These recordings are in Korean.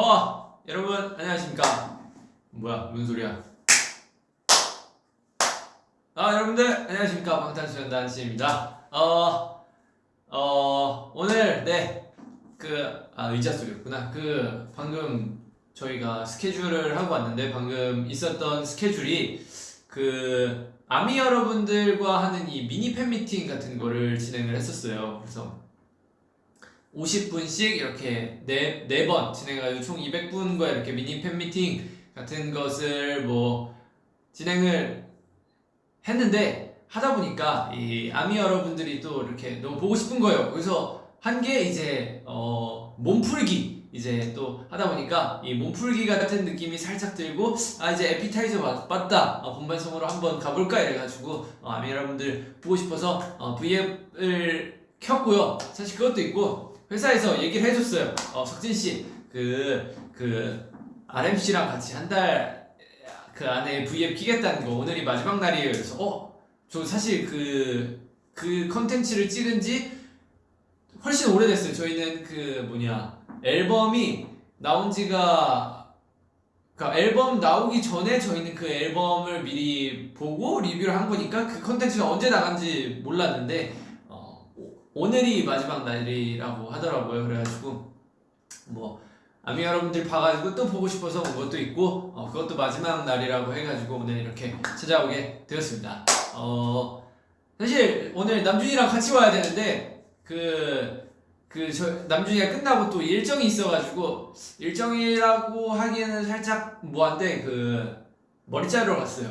어 여러분 안녕하십니까? 뭐야 무슨 소리야? 아 여러분들 안녕하십니까? 방탄소년단 씨입니다. 어, 어 오늘 네그 아 의자 소리였구나. 그 방금 저희가 스케줄을 하고 왔는데 방금 있었던 스케줄이 그 아미 여러분들과 하는 이 미니 팬미팅 같은 거를 진행을 했었어요. 그래서 50분씩 이렇게 네, 네 번 진행해가지고 총 200분과 이렇게 미니 팬미팅 같은 것을 뭐 진행을 했는데 하다 보니까 이 아미 여러분들이 또 이렇게 너무 보고 싶은 거예요. 그래서 한 게 이제 어 몸풀기 이제 또 하다 보니까 이 몸풀기 같은 느낌이 살짝 들고 아 이제 에피타이저 맞, 맞다 어, 본방송으로 한번 가볼까 이래가지고 어, 아미 여러분들 보고 싶어서 어, V앱을 켰고요. 사실 그것도 있고 회사에서 얘기를 해줬어요. 어, 석진 씨, 그, 그, RM씨랑 같이 한 달 그 안에 V앱 키겠다는 거 오늘이 마지막 날이에요. 그래서, 어, 저 사실 그, 그 컨텐츠를 찍은 지 훨씬 오래됐어요. 저희는 그 뭐냐, 앨범이 나온 지가, 그 앨범 나오기 전에 저희는 그 앨범을 미리 보고 리뷰를 한 거니까 그 컨텐츠가 언제 나간지 몰랐는데, 어, 오늘이 마지막 날이라고 하더라고요. 그래가지고 뭐 아미 여러분들 봐가지고 또 보고 싶어서 온 것도 있고 어, 그것도 마지막 날이라고 해가지고 오늘 이렇게 찾아오게 되었습니다. 어 사실 오늘 남준이랑 같이 와야 되는데 그 그 저 남준이가 끝나고 또 일정이 있어가지고 일정이라고 하기에는 살짝 뭐한데 그 머리 자르러 갔어요.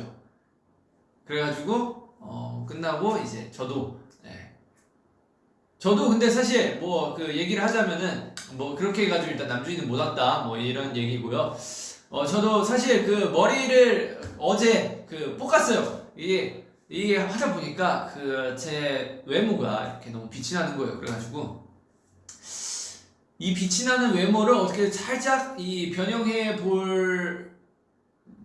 그래가지고 어 끝나고 이제 저도 네, 저도 근데 사실 뭐 그 얘기를 하자면은 뭐 그렇게 해가지고 일단 남준이는 못 왔다 뭐 이런 얘기고요. 어 저도 사실 그 머리를 어제 그 볶았어요. 이게 이게 하다 보니까 그 제 외모가 이렇게 너무 빛이 나는 거예요. 그래가지고 이 빛이 나는 외모를 어떻게 살짝 이 변형해 볼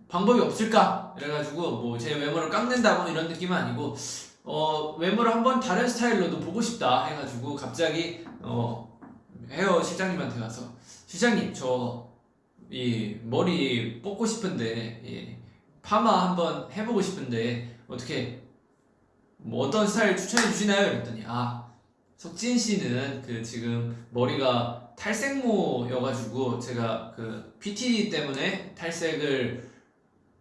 방법이 없을까? 그래가지고 뭐 제 외모를 깎는다 뭐 이런 느낌은 아니고 어 외모를 한번 다른 스타일로도 보고 싶다 해가지고 갑자기 어 헤어 실장님한테 가서 실장님 저 이 머리 뽑고 싶은데 이 파마 한번 해보고 싶은데 어떻게 뭐 어떤 스타일 추천해 주시나요? 그랬더니 아 석진 씨는 그 지금 머리가 탈색모여가지고 제가 그 PT 때문에 탈색을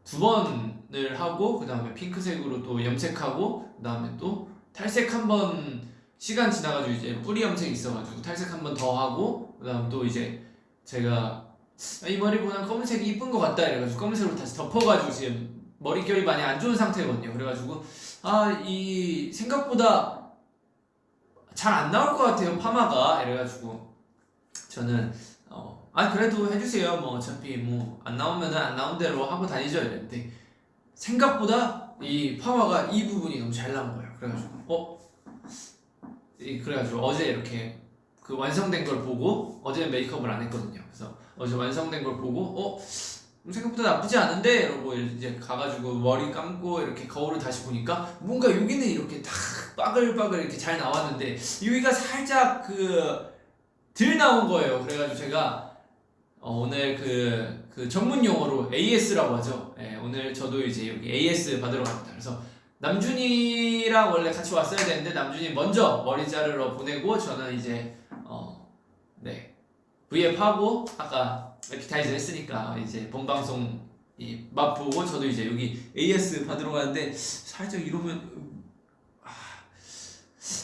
두번 을 하고 그 다음에 핑크색으로 또 염색하고 그 다음에 또 탈색 한번 시간 지나가지고 이제 뿌리 염색 있어가지고 탈색 한번 더 하고 그 다음 또 이제 제가 아, 이 머리보다 검은색이 이쁜 것 같다 이래가지고 검은색으로 다시 덮어가지고 지금 머릿결이 많이 안 좋은 상태거든요. 그래가지고 아 이 생각보다 잘 안 나올 것 같아요 파마가. 이래가지고 저는 어, 아 그래도 해주세요. 뭐 어차피 뭐 안 나오면은 안 나온 대로 하고 다니죠. 이랬는데 생각보다 이 파마가 이 부분이 너무 잘 나온 거예요. 그래가지고 어? 이- 그래가지고 어제 이렇게 그 완성된 걸 보고 어제 메이크업을 안 했거든요. 그래서 어제 완성된 걸 보고 어? 음, 생각보다 나쁘지 않은데? 이러고 이제 가가지고 머리 감고 이렇게 거울을 다시 보니까 뭔가 여기는 이렇게 탁 빠글빠글 이렇게 잘 나왔는데 여기가 살짝 그들 나온 거예요. 그래가지고 제가 어, 오늘 그, 그 전문 용어로 AS라고 하죠. 예, 오늘 저도 이제 여기 AS 받으러 갑니다. 그래서 남준이랑 원래 같이 왔어야 되는데 남준이 먼저 머리 자르러 보내고 저는 이제 어, 네 V앱 하고 아까 에피타이저 했으니까 이제 본방송 이 맛보고 저도 이제 여기 AS 받으러 가는데 살짝 이러면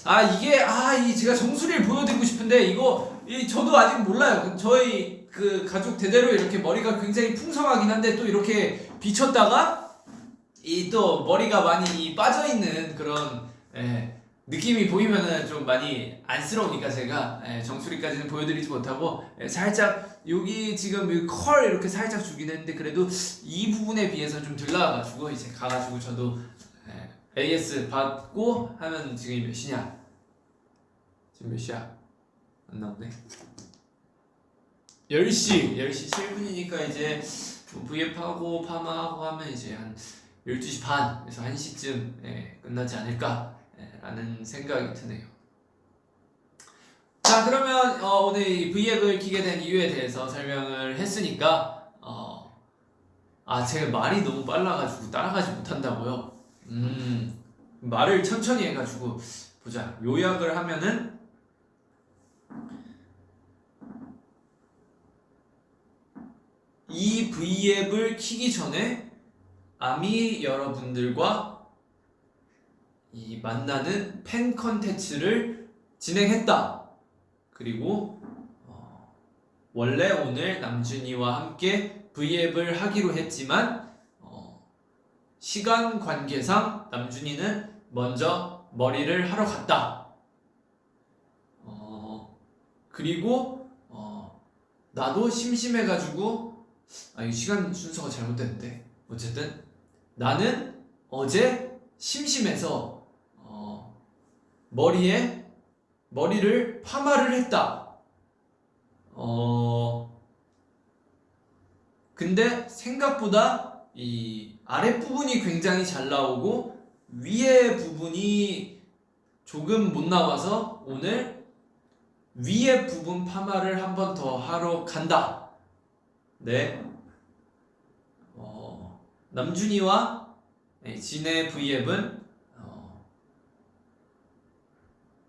아 이게 아 이 제가 정수리를 보여드리고 싶은데 이거 이 저도 아직 몰라요. 그 저희 그 가족 대대로 이렇게 머리가 굉장히 풍성하긴 한데 또 이렇게 비쳤다가 이 또 머리가 많이 빠져 있는 그런 예, 느낌이 보이면은 좀 많이 안쓰러우니까 제가 예, 정수리까지는 보여드리지 못하고 예, 살짝 여기 지금 이컬 이렇게 살짝 주긴 했는데 그래도 이 부분에 비해서 좀 덜 나와가지고 이제 가가지고 저도 예, AS 받고 하면 지금 몇 시냐? 지금 몇 시야? 안 나오네. 10시, 10시 7분이니까 이제 뭐 V앱하고 파마하고 하면 이제 한 12시 반에서 1시쯤 예, 끝나지 않을까 예, 라는 생각이 드네요. 자 그러면 어, 오늘 이 V앱을 키게 된 이유에 대해서 설명을 했으니까 어, 아 제가 말이 너무 빨라가지고 따라가지 못한다고요. 음 말을 천천히 해가지고 보자 요약을 하면은 이 V앱을 키기 전에 아미 여러분들과 이 만나는 팬 컨텐츠를 진행했다. 그리고 어, 원래 오늘 남준이와 함께 V앱을 하기로 했지만 어, 시간 관계상 남준이는 먼저 머리를 하러 갔다. 어, 그리고 어, 나도 심심해가지고 아, 이 시간 순서가 잘못됐는데 어쨌든 나는 어제 심심해서 어, 머리에 머리를 파마를 했다. 어, 근데 생각보다 이 아랫부분이 굉장히 잘 나오고 위에 부분이 조금 못 나와서 오늘 위에 부분 파마를 한 번 더 하러 간다. 네. 어, 남준이와 네, 진의 V앱은 어,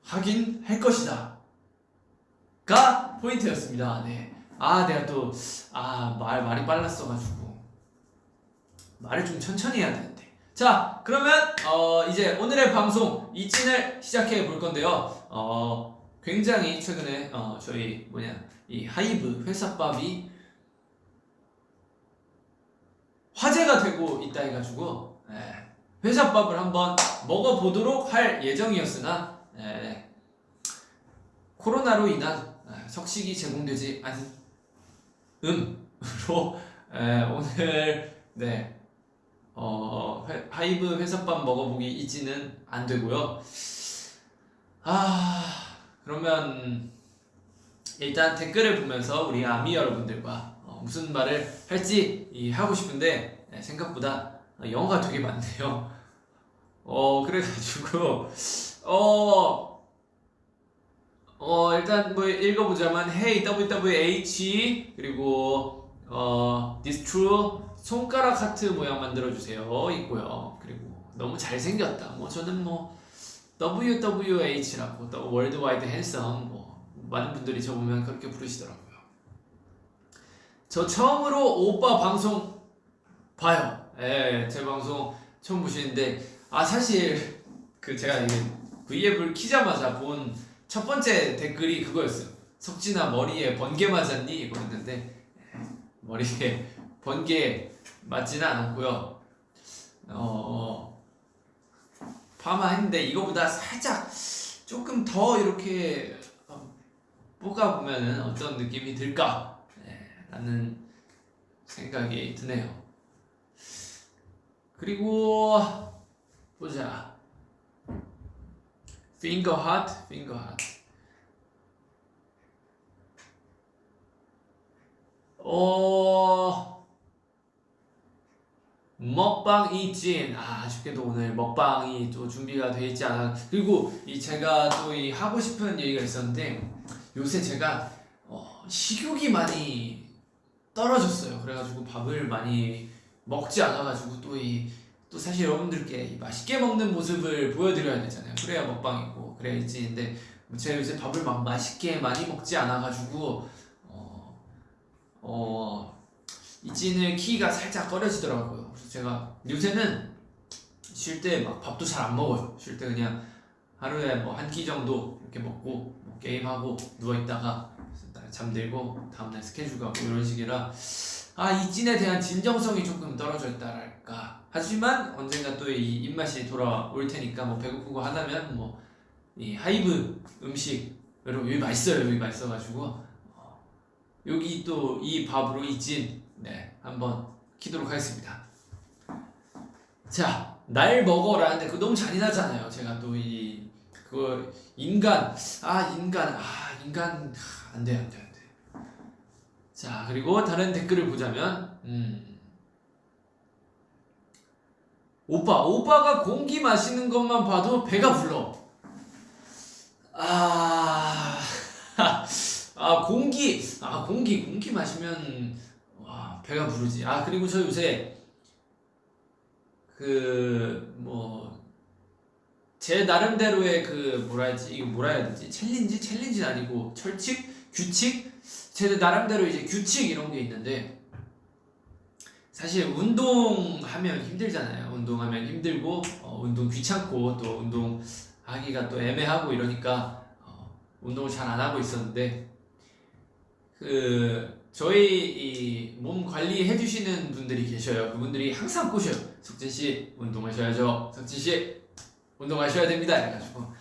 하긴 할 것이다. 가 포인트였습니다. 네. 아, 내가 또, 아, 말, 말이 빨랐어가지고. 말을 좀 천천히 해야 되는데. 자, 그러면, 어, 이제 오늘의 방송, 이찐을 시작해 볼 건데요. 어, 굉장히 최근에, 어, 저희, 뭐냐, 이 하이브 회사밥이 화제가 되고 있다 해가지고, 예, 회사밥을 한번 먹어보도록 할 예정이었으나, 예, 코로나로 인한 예, 석식이 제공되지 않음으로 예, 오늘 네 어, 회- 하이브 회사밥 먹어보기 이지는 안 되고요. 아 그러면 일단 댓글을 보면서 우리 아미 여러분들과 어, 무슨 말을 할지 이, 하고 싶은데 예, 생각보다 영어가 되게 많네요. 어 그래가지고 어. 어 일단 뭐 읽어보자면 Hey WWH 그리고 어 This True 손가락 하트 모양 만들어주세요 있고요 그리고 너무 잘생겼다 뭐 저는 뭐 WWH라고 또 worldwide handsome 뭐 많은 분들이 저 보면 그렇게 부르시더라고요 저 처음으로 오빠 방송 봐요 예 제 방송 처음 보시는데 아 사실 그 제가 이게 V앱을 키자마자 본 첫 번째 댓글이 그거였어요. 석진아 머리에 번개 맞았니? 이거였는데 머리에 번개 맞지는 않았고요. 어 파마 했는데 이거보다 살짝 조금 더 이렇게 어, 볶아 보면은 어떤 느낌이 들까? 네, 라는 생각이 드네요. 그리고 보자. finger heart, finger heart. 어 먹방 이진 아 아쉽게도 오늘 먹방이 또 준비가 돼 있지 않아 그리고 이 제가 또 이 하고 싶은 얘기가 있었는데 요새 제가 어, 식욕이 많이 떨어졌어요 그래가지고 밥을 많이 먹지 않아가지고 또 이 또 사실 여러분들께 이 맛있게 먹는 모습을 보여드려야 되잖아요 그래야 먹방이고 그래야 이진인데 제가 요새 밥을 막 맛있게 많이 먹지 않아가지고 어, 어 이진을 키가 살짝 꺼려지더라고요. 그래서 제가 요새는 쉴 때 막 밥도 잘 안 먹어요. 쉴 때 그냥 하루에 뭐 한 끼 정도 이렇게 먹고 뭐 게임하고 누워 있다가 잠들고 다음날 스케줄 가고 이런 식이라 아 이진에 대한 진정성이 조금 떨어져 있다랄까. 하지만 언젠가 또 이 입맛이 돌아올 테니까 뭐 배고프고 하다면 뭐 이 하이브 음식 여러분 여기 맛있어요. 여기 맛있어가지고 어, 여기 또 이 밥으로 이진 네, 한번 키도록 하겠습니다. 자, 날 먹어라. 근데 그거 너무 잔인하잖아요. 제가 또이 그거 인간 아 인간 아 인간 아, 안 돼 안 돼 안 돼. 자 그리고 다른 댓글을 보자면 음. 오빠 오빠가 공기 마시는 것만 봐도 배가 불러. 아 아 공기 아 공기 공기 마시면 와 배가 부르지 아 그리고 저 요새 그 뭐 제 나름대로의 그 뭐라 해야지 이거 뭐라 해야 되지 챌린지 챌린지는 아니고 철칙 규칙 제 나름대로 이제 규칙 이런 게 있는데 사실 운동하면 힘들잖아요 운동하면 힘들고 어, 운동 귀찮고 또 운동 하기가 또 애매하고 이러니까 어, 운동을 잘 안 하고 있었는데 그 저희 이몸 관리해 주시는 분들이 계셔요. 그분들이 항상 꼬셔요. 석진 씨 운동하셔야죠. 석진 씨 운동하셔야 됩니다. 해가지고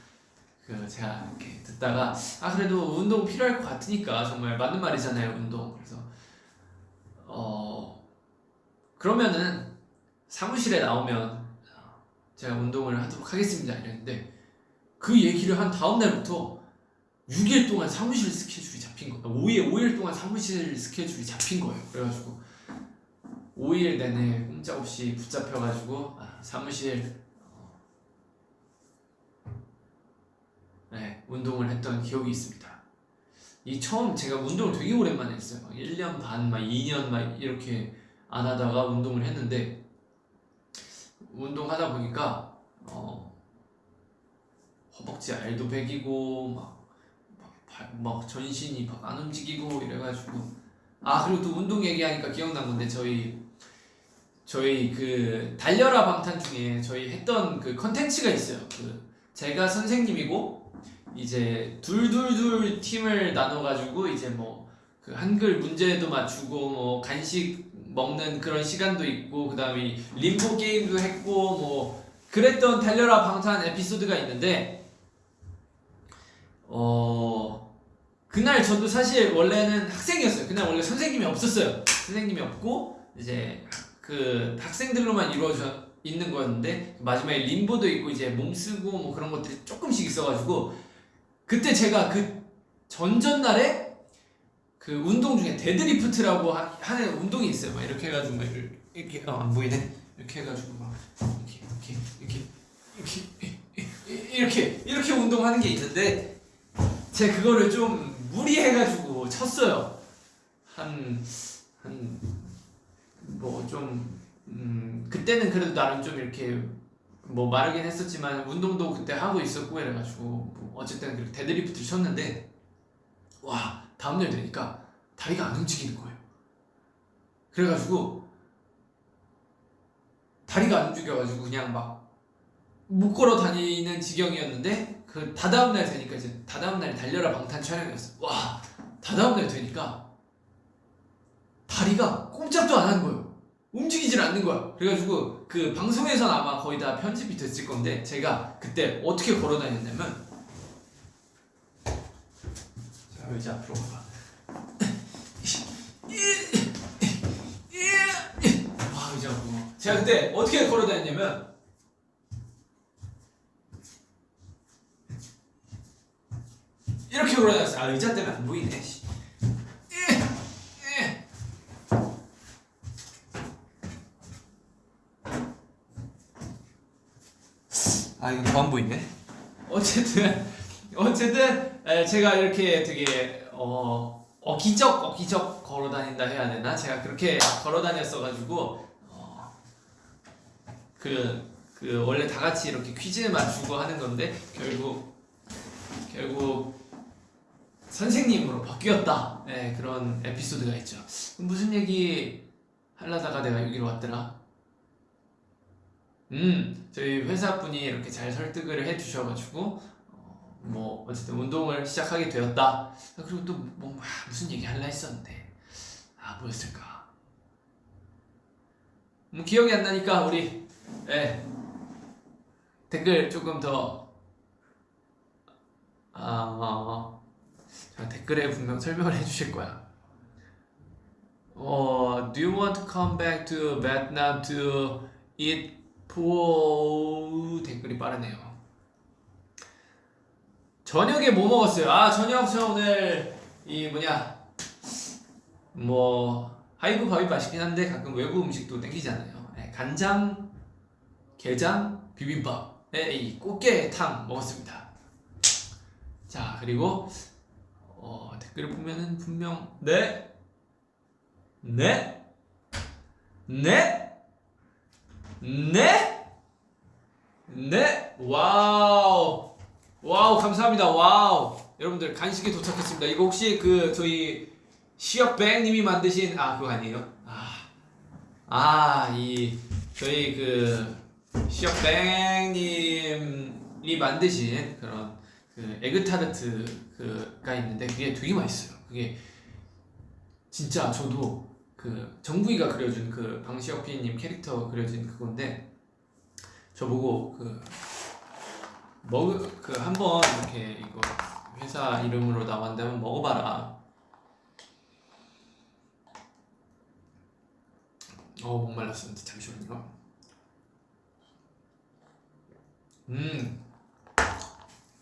그 제가 이렇게 듣다가 아 그래도 운동 필요할 것 같으니까 정말 맞는 말이잖아요. 운동 그래서 어 그러면은 사무실에 나오면 제가 운동을 하도록 하겠습니다. 이랬는데 그 얘기를 한 다음 날부터 6일 동안 사무실 스케줄이 잡힌 거예요. 5일, 5일 동안 사무실 스케줄이 잡힌 거예요. 그래가지고 5일 내내 꼼짝없이 붙잡혀가지고 아, 사무실 네, 운동을 했던 기억이 있습니다. 이 처음 제가 운동을 되게 오랜만에 했어요. 막 1년 반, 막 2년 막 이렇게 안 하다가 운동을 했는데 운동하다 보니까 어, 허벅지 알도 베기고 막, 막, 발- 막 전신이 막 안 움직이고 이래가지고 아 그리고 또 운동 얘기하니까 기억난 건데 저희 저희 그 달려라 방탄 중에 저희 했던 그 컨텐츠가 있어요. 그 제가 선생님이고 이제 둘둘둘 팀을 나눠가지고 이제 뭐 그 한글 문제도 맞추고 뭐 간식 먹는 그런 시간도 있고 그 다음에 림보 게임도 했고 뭐 그랬던 달려라 방탄 에피소드가 있는데 어 그날 저도 사실 원래는 학생이었어요. 그날 원래 선생님이 없었어요. 선생님이 없고 이제 그 학생들로만 이루어져 있는 거였는데 마지막에 림보도 있고 이제 몸 쓰고 뭐 그런 것들이 조금씩 있어가지고 그때 제가 그 전전날에 그 운동 중에 deadlift라고 하- 하는 운동이 있어요. 막 이렇게 해가지고 막 이렇게, 어, 안 보이네. 이렇게 해가지고 막 이렇게 이렇게 이렇게 이렇게 이렇게 이렇게 운동하는 게 있는데 제가 그거를 좀 무리해가지고 쳤어요. 한 한 뭐좀 음, 그때는 그래도 나름 좀 이렇게 뭐 마르긴 했었지만 운동도 그때 하고 있었고 이래가지고 뭐 어쨌든 그렇게 deadlift를 쳤는데 와 다음날 되니까 다리가 안 움직이는 거예요. 그래가지고 다리가 안 움직여가지고 그냥 막 못 걸어 다니는 지경이었는데 그 다다음 날 되니까 이제 다다음 날이 달려라 방탄 촬영이었어. 와 다다음 날 되니까 다리가 꼼짝도 안 하는 거예요. 움직이질 않는 거야. 그래가지고 그 방송에선 아마 거의 다 편집이 됐을 건데 제가 그때 어떻게 걸어 다녔냐면 자 의자 앞으로 가봐. 와 의자 앞으로. 제가 그때 어떻게 걸어 다녔냐면 이렇게 걸어 다녔어요. 아 의자 때문에 안 보이네. 씨. 아 이거 더안 보이네. 어쨌든 어쨌든 에, 제가 이렇게 되게 어 어 기적 어 기적 걸어 다닌다 해야 되나? 제가 그렇게 걸어 다녔어 가지고 그, 그 원래 다 같이 이렇게 퀴즈 맞추고 하는 건데 결국 결국 선생님으로 바뀌었다. 네, 그런 에피소드가 있죠. 무슨 얘기 하려다가 내가 여기로 왔더라. 음, 저희 회사 분이 이렇게 잘 설득을 해주셔가지고 어, 뭐 어쨌든 운동을 시작하게 되었다. 아, 그리고 또 뭐 무슨 얘기 할라 했었는데 아 뭐였을까? 뭐 기억이 안 나니까 우리 예, 댓글 조금 더 아, 어, 제가 댓글에 분명 설명을 해주실 거야. 어, do you want to come back to Vietnam to eat po? 댓글이 빠르네요. 저녁에 뭐 먹었어요? 아, 저녁 저 오늘 이 뭐냐 뭐 하이브 밥이 맛있긴 한데 가끔 외국 음식도 땡기잖아요. 네, 간장, 게장, 비빔밥에 이 꽃게탕 먹었습니다. 자 그리고 어, 댓글을 보면은 분명 네, 네, 네, 네, 네, wow, wow 감사합니다. wow, 여러분들 간식이 도착했습니다. 이거 혹시 그 저희 시역뱅님이 만드신 아 그거 아니에요? 아, 아이 저희 그 시역뱅님이 만드신 그런 그 에그타르트 그가 있는데 그게 되게 맛있어요. 그게 진짜 저도 그 정부이가 그려준 그 방시혁 PD님 캐릭터 그려진 그건데 저보고 그먹그 한번 이렇게 이거 회사 이름으로 한번 먹어봐라. 어 목말랐습니다. 잠시만요. 음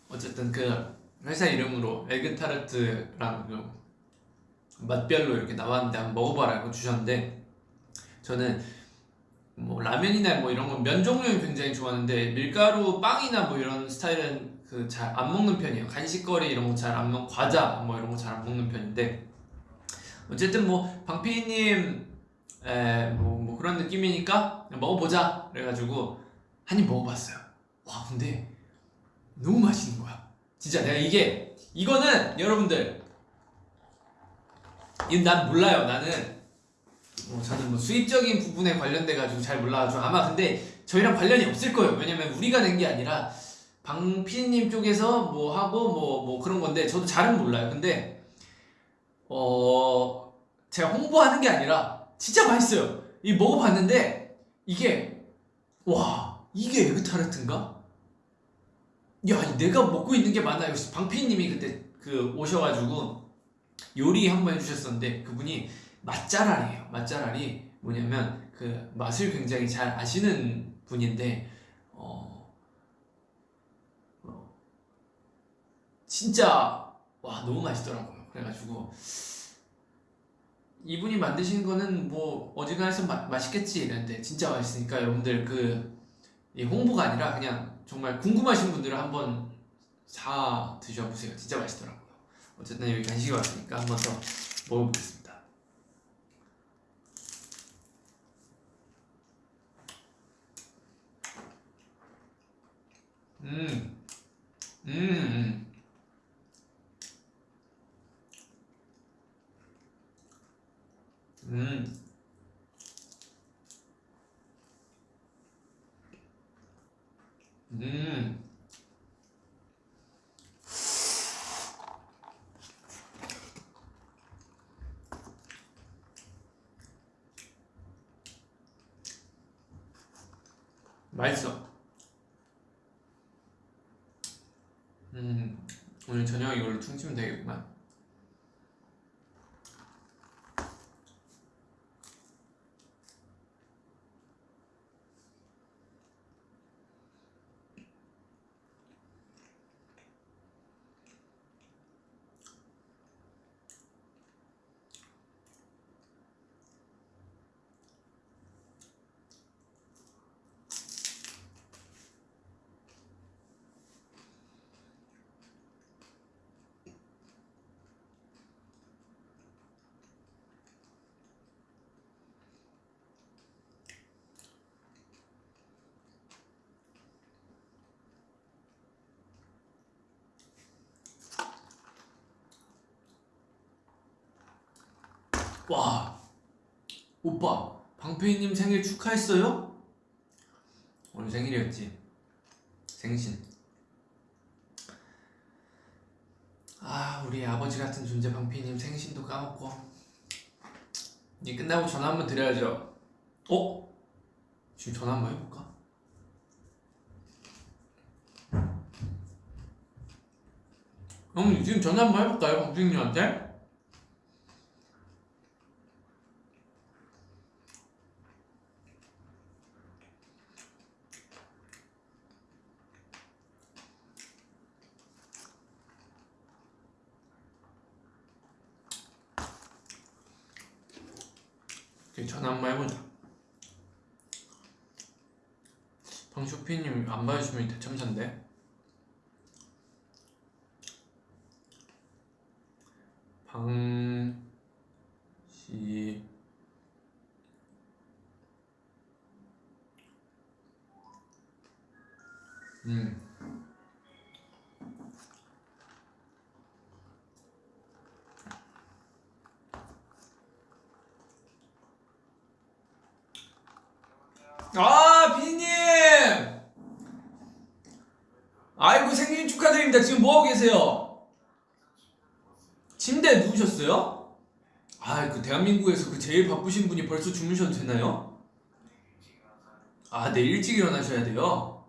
어쨌든 그 회사 이름으로 에그타르트랑 그 맛별로 이렇게 나왔는데 한번 먹어봐라고 주셨는데 저는 뭐 라면이나 뭐 이런 건 면 종류는 굉장히 좋아하는데 밀가루 빵이나 뭐 이런 스타일은 그 잘 안 먹는 편이에요. 간식거리 이런 거 잘 안 먹 과자 뭐 이런 거 잘 안 먹는 편인데 어쨌든 뭐 방피디님 에뭐 뭐 그런 느낌이니까 먹어보자 그래가지고 한 입 먹어봤어요. 와 근데 너무 맛있는 거야. 진짜 내가 이게 이거는 여러분들 난 몰라요 나는 뭐 저는 뭐 수입적인 부분에 관련돼 가지고 잘 몰라가지고 아마 근데 저희랑 관련이 없을 거예요 왜냐면 우리가 낸 게 아니라 방 PD님 쪽에서 뭐 하고 뭐뭐 그런 건데 저도 잘은 몰라요 근데 어 제가 홍보하는 게 아니라 진짜 맛있어요 이 먹어봤는데 이게 와 이게 에그 타르트인가? 야 내가 먹고 있는 게 맞나요? 방 PD님이 그때 그 오셔가지고 요리 한번 해주셨었는데 그분이 맛잘알이에요. 맛잘알이 뭐냐면 그 맛을 굉장히 잘 아시는 분인데 어, 어, 진짜 와 너무 맛있더라고요. 그래가지고 이분이 만드신 거는 뭐 어지간해서 마, 맛있겠지 이랬는데 진짜 맛있으니까 여러분들 그이 홍보가 아니라 그냥 정말 궁금하신 분들은 한번 사 드셔보세요. 진짜 맛있더라고요. 어쨌든 여기 간식이 왔으니까 한 번 더 먹어보겠습니다. 음, 음, 음. 음. 음. 맛있어. 음, 오늘 저녁 이걸로 퉁치면 되겠구만. 와, 오빠, 방패희님 생일 축하했어요? 오늘 생일이었지. 생신. 아, 우리 아버지 같은 존재 방패희님 생신도 까먹고. 이 끝나고 전화 한번 드려야죠. 어? 지금 전화 한번 해볼까? 형, 지금 전화 한번 해볼까요, 방패희님한테? 오케이, 전화 한번 해보자. 방쇼피님 안 봐주시면 대참사인데. 강시 음. 아, 비님! 아이고, 축하드립니다. 지금 뭐하고 계세요? 침대에 누우셨어요? 아, 그 대한민국에서 그 제일 바쁘신 분이 벌써 주무셔도 되나요? 아, 내일 일찍 일어나셔야 돼요?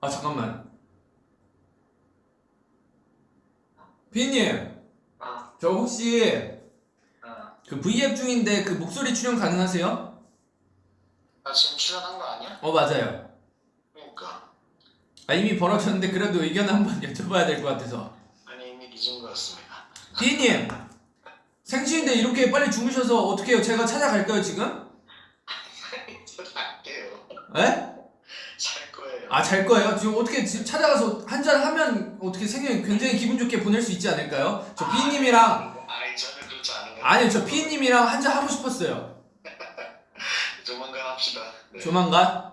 아, 잠깐만. 비님, 아, 저 혹시 아, 그 V앱 중인데 그 목소리 출연 가능하세요? 나 지금 출연한 거 아니야? 어, 맞아요. 아, 이미 벌어졌는데 그래도 의견 한번 여쭤봐야 될 것 같아서. 아니 이미 늦은 거였습니다. 비님, 생신인데 이렇게 빨리 주무셔서 어떻게 해요? 제가 찾아갈까요, 지금? 저 잘게요. 에? 잘 거예요. 아, 잘 거예요? 지금 어떻게 지금 찾아가서 한 잔 하면 어떻게 생일 굉장히 기분 좋게 보낼 수 있지 않을까요? 저 비님이랑, 아이 저는 그렇지 않은 거. 아니요, 저 비님이랑 한 잔 하고 싶었어요. 조만간 합시다. 네. 조만간?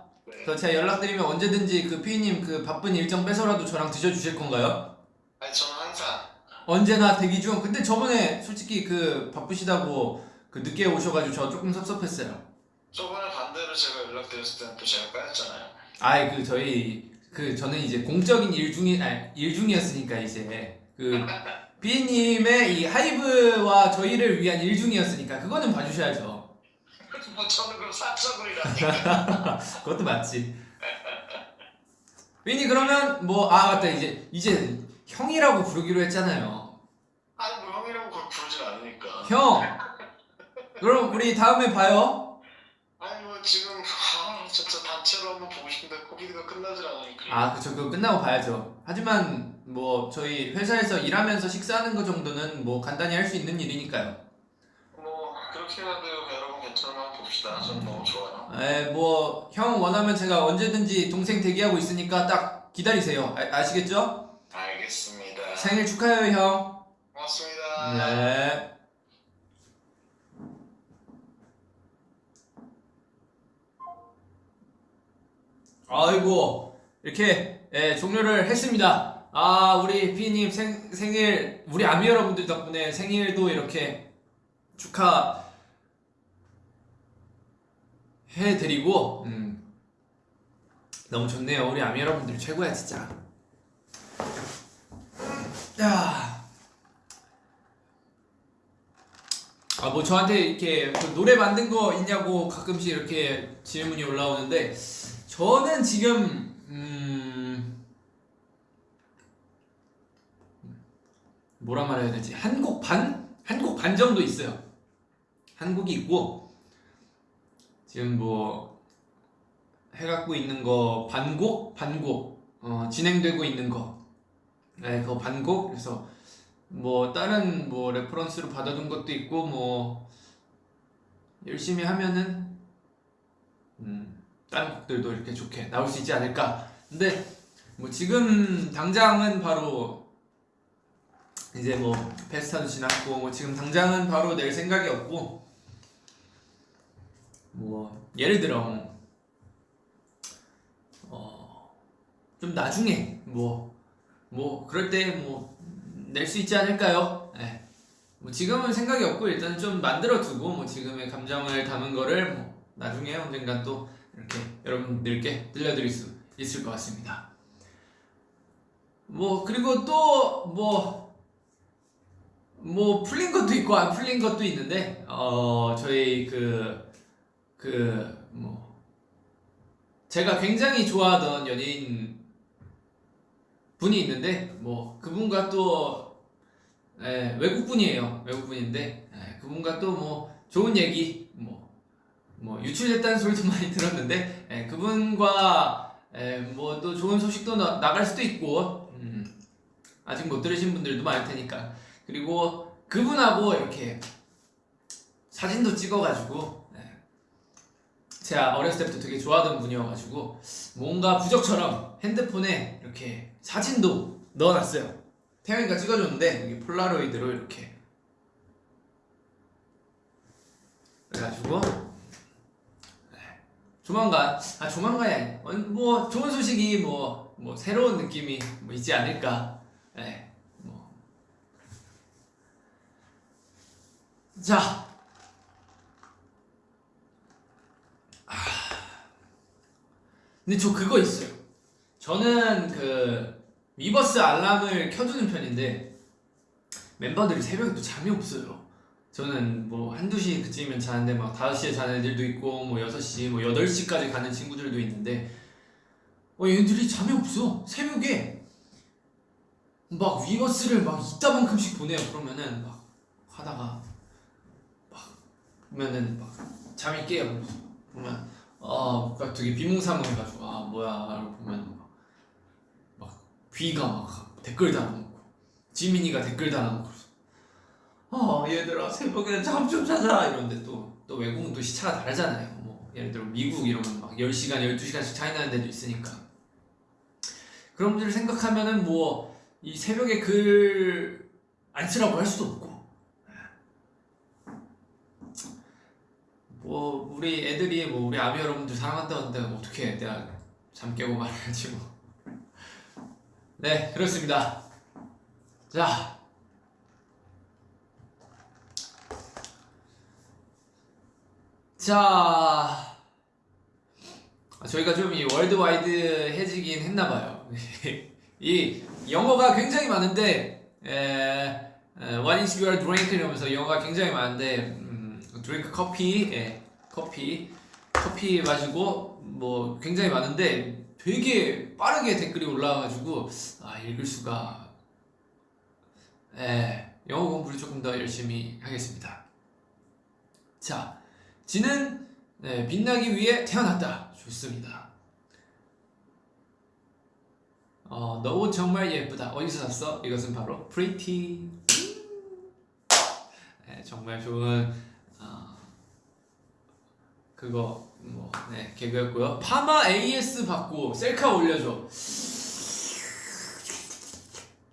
네. 그럼 제가 연락드리면 언제든지 그 피님 그 바쁜 일정 빼서라도 저랑 드셔주실 건가요? 아니 저는 항상 언제나 대기 중. 근데 저번에 솔직히 그 바쁘시다고 그 늦게 오셔가지고 저 조금 섭섭했어요. 저번에 반대로 제가 연락드렸을 때는 또 제가 까였잖아요. 아이 그 저희 그 저는 이제 공적인 일 중이 아니 일 중이었으니까 이제 그 비님의 이 하이브와 저희를 위한 일 중이었으니까 그거는 봐주셔야죠. 뭐 저는 그럼 사적이라니까. 그것도 맞지. 비니 그러면 뭐 아 맞다 이제 이제 형이라고 부르기로 했잖아요. 아니 뭐 형이라고 부르진 않으니까. 형. 그럼 우리 다음에 봐요. 아니 뭐 지금 아 진짜 단체로 한번 보고 싶은데 코비드가 끝나질 않으니까. 아 그쵸 그거 끝나고 봐야죠. 하지만 뭐 저희 회사에서 일하면서 식사하는 거 정도는 뭐 간단히 할 수 있는 일이니까요. 뭐 그렇게 해도 여러분 한번 봅시다. 저는 너무 좋아요. 에, 뭐, 형 원하면 제가 언제든지 동생 대기하고 있으니까 딱 기다리세요. 아, 시겠죠 알겠습니다. 생일 축하해요, 형. 고맙습니다. 네. 아이고, 이렇게, 예, 종료를 했습니다. 아, 우리 피님 생, 생일, 우리 아미 여러분들 덕분에 생일도 이렇게 축하, 해드리고 음, 너무 좋네요 우리 아미 여러분들 최고야 진짜 야. 아, 뭐 저한테 이렇게 그 노래 만든 거 있냐고 가끔씩 이렇게 질문이 올라오는데 저는 지금 음 뭐라 말해야 되지? 한 곡 반? 한 곡 반 정도 있어요. 한 곡이 있고 지금 뭐 해갖고 있는 거 반곡? 반곡. 어, 진행되고 있는 거. 네, 그거 반곡. 그래서 뭐 다른 뭐 reference로 받아둔 것도 있고 뭐 열심히 하면은 음, 다른 곡들도 이렇게 좋게 나올 수 있지 않을까. 근데 뭐 지금 당장은 바로 이제 뭐 페스타도 지났고 뭐 지금 당장은 바로 낼 생각이 없고 뭐 예를 들어 어 좀 나중에 뭐뭐 그럴 때 뭐 낼 수 있지 않을까요? 예. 뭐 지금은 생각이 없고 일단 좀 만들어 두고 뭐 지금의 감정을 담은 거를 뭐 나중에 언젠가 또 이렇게 여러분들께 들려드릴 수 있을 것 같습니다. 뭐 그리고 또뭐뭐 풀린 것도 있고 안 풀린 것도 있는데 어 저희 그 그 뭐 제가 굉장히 좋아하던 연예인 분이 있는데 뭐 그분과 또 예, 외국 분이에요. 외국 분인데 예, 그분과 또 뭐 좋은 얘기 뭐 뭐 유출됐다는 소리도 많이 들었는데 예, 그분과 뭐 또 좋은 소식도 나, 나갈 수도 있고 음, 아직 못 들으신 분들도 많을 테니까. 그리고 그분하고 이렇게 사진도 찍어가지고 예, 제가 어렸을 때부터 되게 좋아하던 분이어가지고 뭔가 부적처럼 핸드폰에 이렇게 사진도 넣어놨어요. 태영이가 찍어줬는데 이게 폴라로이드로 이렇게 그래가지고 네. 조만간 아 조만간이 아니 어, 뭐 좋은 소식이 뭐뭐 새로운 느낌이 뭐 있지 않을까 네. 뭐. 자 근데 저 그거 있어요 저는 그 위버스 알람을 켜두는 편인데 멤버들이 새벽에 또 잠이 없어요. 저는 뭐 한두 시 그쯤이면 자는데 막 5시에 자는 애들도 있고 뭐 6시 뭐 8시까지 가는 친구들도 있는데 어 얘들이 잠이 없어. 새벽에 막 위버스를 막 이따만큼씩 보내요. 그러면은 막 하다가 막 보면은 막 잠이 깨요. 보면 아, 막 되게 비몽사몽해가지고 아 뭐야 이러고 보면 막, 막 귀가 막 댓글 달아놓고 지민이가 댓글 달아놓고 아 얘들아 새벽에 잠 좀 자자. 이런데 또 또 외국은 또 시차가 다르잖아요. 뭐 예를 들어 미국 이러면 막 10시간 12시간씩 차이 나는 데도 있으니까. 그런 분들을 생각하면은 뭐 이 새벽에 글 안 쓰라고 할 수도 없고 뭐 우리 애들이 뭐 우리 아미 여러분들 사랑한다는데 어떻게 내가 잠 깨고 말해야지 뭐. 네 그렇습니다. 자. 자. 아, 저희가 좀 이 월드와이드 해지긴 했나봐요. 이 영어가 굉장히 많은데, 에, 에, What is your drink? 이러면서 영어가 굉장히 많은데, 음, drink 커피, 예, 커피, 커피 마시고, 뭐, 굉장히 많은데, 되게 빠르게 댓글이 올라와가지고, 아, 읽을 수가, 예, 영어 공부를 조금 더 열심히 하겠습니다. 자, 지는 네, 빛나기 위해 태어났다. 좋습니다. 어, 너 옷 정말 예쁘다. 어디서 샀어? 이것은 바로 Pretty. 네, 정말 좋은 어, 그거 뭐 네, 개그였고요. 파마 AS 받고 셀카 올려줘.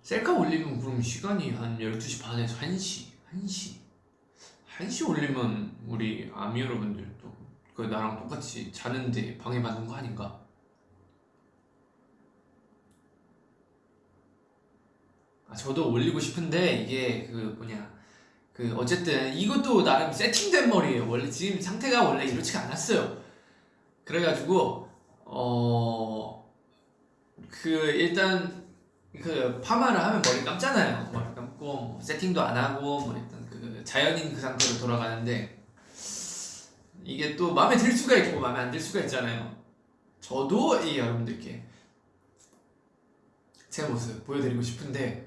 셀카 올리면 그럼 시간이 한 12시 반에서 1시, 1시. 1시 올리면 우리 아미 여러분들도 그 나랑 똑같이 자는데 방해받는 거 아닌가? 아 저도 올리고 싶은데 이게 그 뭐냐 그 어쨌든 이것도 나름 세팅된 머리예요. 원래 지금 상태가 원래 이렇지가 않았어요. 그래가지고 어 그 일단 그 파마를 하면 머리 감잖아요. 머리 감고 뭐 세팅도 안 하고 뭐 일단 그 자연인 그 상태로 돌아가는데 이게 또 마음에 들 수가 있고 마음에 안 들 수가 있잖아요. 저도 이 여러분들께 제 모습 보여드리고 싶은데 이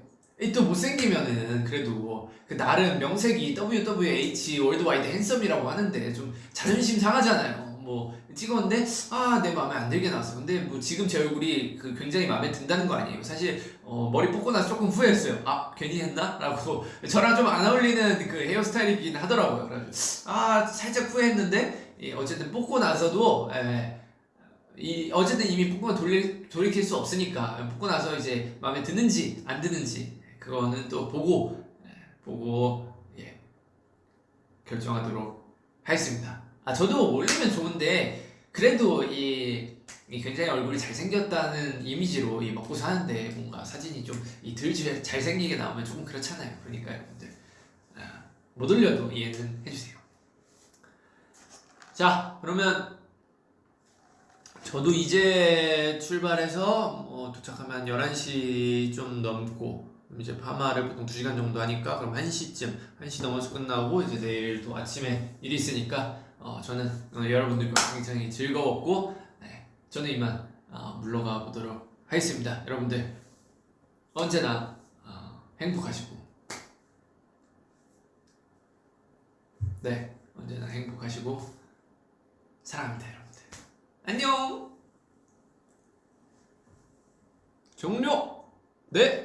또 못생기면은 그래도 그 나름 명색이 WWH Worldwide Handsome이라고 하는데 좀 자존심 상하잖아요. 뭐 찍었는데 아 내 마음에 안 들게 나왔어. 근데 뭐 지금 제 얼굴이 그 굉장히 마음에 든다는 거 아니에요. 사실 어, 머리 볶고 나서 조금 후회했어요. 아 괜히 했나?라고 저랑 좀 안 어울리는 그 헤어스타일이긴 하더라고요. 그래서 아 살짝 후회했는데 예, 어쨌든 볶고 나서도 예, 이 어쨌든 이미 뽑고 돌릴 돌이킬 수 없으니까 뽑고 나서 이제 마음에 드는지 안 드는지 그거는 또 보고 예, 보고 예, 결정하도록 하겠습니다. 아 저도 올리면 좋은데 그래도 이, 이 굉장히 얼굴이 잘생겼다는 이미지로 이 먹고 사는데 뭔가 사진이 좀이덜 잘생기게 나오면 조금 그렇잖아요. 그러니까 여러분들 아, 못 올려도 이해는 해주세요. 자 그러면 저도 이제 출발해서 뭐 도착하면 11시 좀 넘고 이제 파마를 보통 2시간 정도 하니까 그럼 1시쯤 1시 넘어서 끝나고 이제 내일 또 아침에 일이 있으니까 어, 저는 어, 여러분들과 굉장히 즐거웠고 네, 저는 이만 어, 물러가 보도록 하겠습니다. 여러분들 언제나 어, 행복하시고. 네 언제나 행복하시고 사랑합니다 여러분들. 안녕! 종료! 네